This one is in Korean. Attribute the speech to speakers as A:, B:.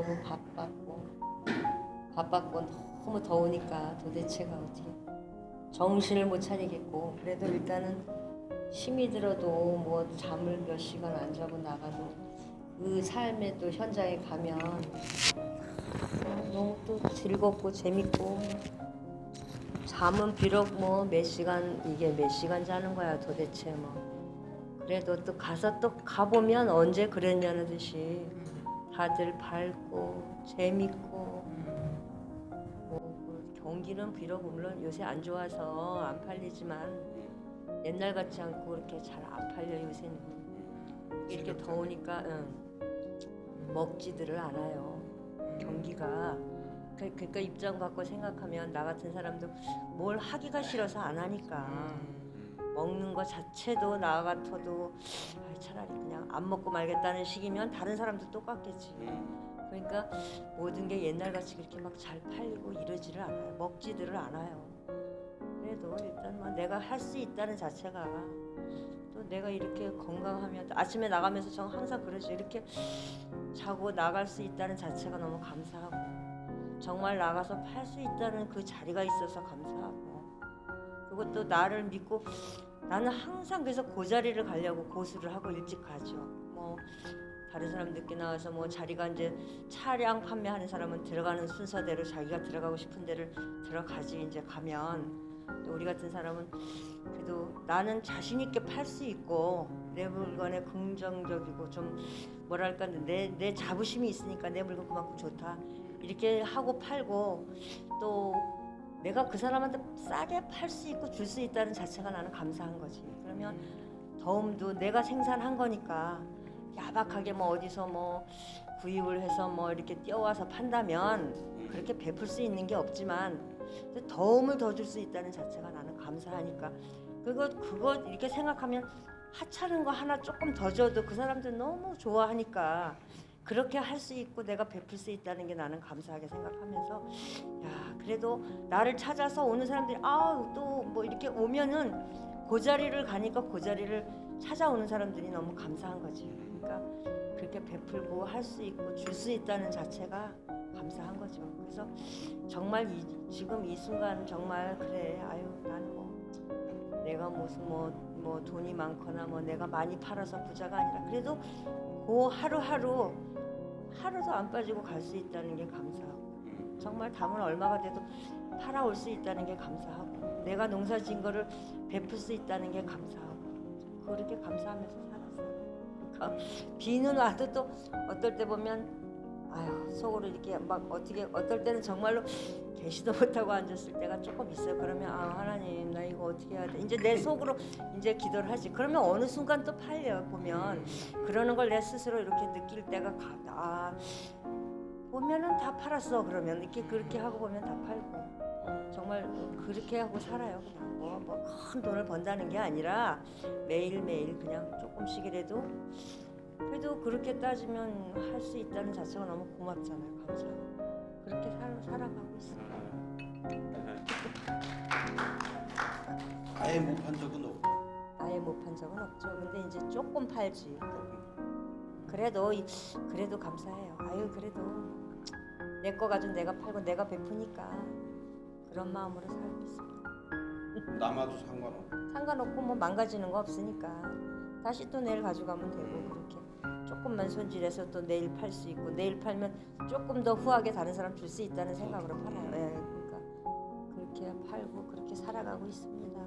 A: 너무 바빴고 바빴고 너무 더우니까 도대체가 어떻게 정신을 못 차리겠고. 그래도 일단은 힘이 들어도 뭐 잠을 몇 시간 안 자고 나가도 그 삶의 또 현장에 가면 어, 너무 또 즐겁고 재밌고. 잠은 비록 뭐 몇 시간 이게 몇 시간 자는 거야 도대체 뭐. 그래도 또 가서 또 가보면 언제 그랬냐는 듯이 다들 밝고 재밌고 뭐그 경기는 비록 물론 요새 안 좋아서 안 팔리지만 옛날 같지 않고 그렇게 잘 안 팔려 요새는. 이렇게 더우니까 응, 먹지들을 않아요. 경기가. 그- 그러니까 입장 바꿔 생각하면 나 같은 사람도 뭘 하기가 싫어서 안 하니까 먹는 거 자체도 나 같아도 아이, 차라리 그냥 안 먹고 말겠다는 식이면 다른 사람도 똑같겠지. 그러니까 모든 게 옛날같이 그렇게 막 잘 팔리고 이러지를 않아요. 먹지들을 않아요. 그래도 일단 뭐 내가 할 수 있다는 자체가 또 내가 이렇게 건강하면 또 아침에 나가면서 저 항상 그러죠. 이렇게 자고 나갈 수 있다는 자체가 너무 감사하고 정말 나가서 팔 수 있다는 그 자리가 있어서 감사하고 그것도 나를 믿고 나는 항상 그래서 그 자리를 가려고 고수를 하고 일찍 가죠. 뭐 다른 사람 늦게 나와서 뭐 자리가 이제 차량 판매하는 사람은 들어가는 순서대로 자기가 들어가고 싶은 데를 들어가지 이제 가면 또 우리 같은 사람은 그래도 나는 자신 있게 팔 수 있고 내 물건에 긍정적이고 좀 뭐랄까 내, 내 자부심이 있으니까 내 물건 그만큼 좋다 이렇게 하고 팔고 또 내가 그 사람한테 싸게 팔 수 있고 줄 수 있다는 자체가 나는 감사한 거지. 그러면 더움도 내가 생산한 거니까 야박하게 뭐 어디서 뭐 구입을 해서 뭐 이렇게 띄어와서 판다면 그렇게 베풀 수 있는 게 없지만 더움을 더 줄 수 있다는 자체가 나는 감사하니까 그거 그거 이렇게 생각하면 하찮은 거 하나 조금 더 줘도 그 사람들 너무 좋아하니까 그렇게 할 수 있고 내가 베풀 수 있다는 게 나는 감사하게 생각하면서 야 그래도 나를 찾아서 오는 사람들이 아우 또뭐 이렇게 오면은 그 자리를 가니까 그 자리를 찾아오는 사람들이 너무 감사한 거지. 그러니까 그렇게 베풀고 할 수 있고 줄 수 있다는 자체가 감사한 거죠. 그래서 정말 이, 지금 이 순간 정말 그래 아유 나는 뭐 내가 무슨 뭐, 뭐 돈이 많거나 뭐 내가 많이 팔아서 부자가 아니라 그래도 그 하루하루 하루도 안 빠지고 갈 수 있다는 게 감사하고 정말 담은 얼마가 돼도 팔아올 수 있다는 게 감사하고 내가 농사 지은 거를 베풀 수 있다는 게 감사하고 그렇게 감사하면서 살았어요. 그러니까 비는 와도 또 어떨 때 보면 아유 속으로 이렇게 막 어떻게 어떨 때는 정말로 계시도 못하고 앉았을 때가 조금 있어요. 그러면 아 하나님 나 이거 어떻게 해야 돼? 이제 내 속으로 이제 기도를 하지. 그러면 어느 순간 또 팔려 보면 그러는 걸 내 스스로 이렇게 느낄 때가 가, 아 보면은 다 팔았어. 그러면 이렇게 그렇게 하고 보면 다 팔고. 정말 그렇게 하고 살아요 그냥. 뭐뭐큰 돈을 번다는 게 아니라 매일 매일 그냥 조금씩이라도 그래도 그렇게 따지면 할 수 있다는 자체가 너무 고맙잖아요 감사하고. 그렇게 살, 살아가고 있어요
B: 아예 못 판 적은 없고.
A: 아예 못 판 적은 없죠. 근데 이제 조금 팔지 그래도 이- 그래도 감사해요 아유 그래도 내 거 가지고 내가 팔고 내가 베푸니까 그런 마음으로 살고 있습니다
B: 남아도 상관없고
A: 상관없고 뭐 망가지는 거 없으니까 다시 또 내일 가져가면 되고 그렇게 조금만 손질해서 또 내일 팔 수 있고 내일 팔면 조금 더 후하게 다른 사람 줄 수 있다는 생각으로 팔아요. 예, 그러니까 그렇게 팔고 그렇게 살아가고 있습니다.